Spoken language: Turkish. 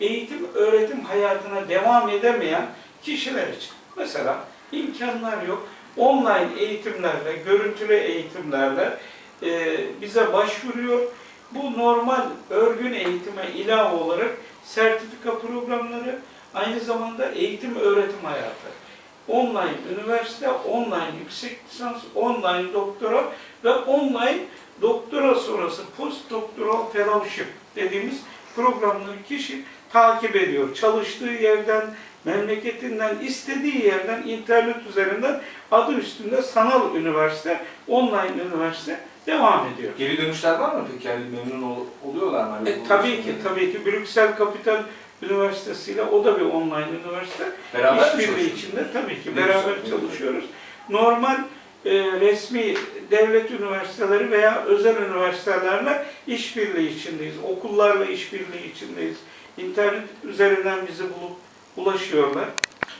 eğitim öğretim hayatına devam edemeyen kişiler için. Mesela imkanlar yok. Online eğitimlerle, görüntülü eğitimlerle e, bize başvuruyor. Bu normal örgün eğitime ilave olarak sertifika programları, aynı zamanda eğitim öğretim hayatı. Online üniversite, online yüksek lisans, online doktora ve online doktora sonrası postdoktoral fellowship dediğimiz programları kişi takip ediyor. Çalıştığı yerden, memleketinden, istediği yerden, internet üzerinden adı üstünde sanal üniversite, online üniversite devam ediyor. Geri dönüşler var mı peki? Yani memnun ol- oluyorlar mı? Hani E, tabii ki, tabii ki Brüksel Kapital Üniversitesi ile o da bir online üniversite. Beraber İşbirliği içinde tabii ki Ne beraber güzel. çalışıyoruz. Normal e, resmi devlet üniversiteleri veya özel üniversitelerle işbirliği içindeyiz. Okullarla işbirliği içindeyiz. İnternet üzerinden bizi bulup ulaşıyorlar.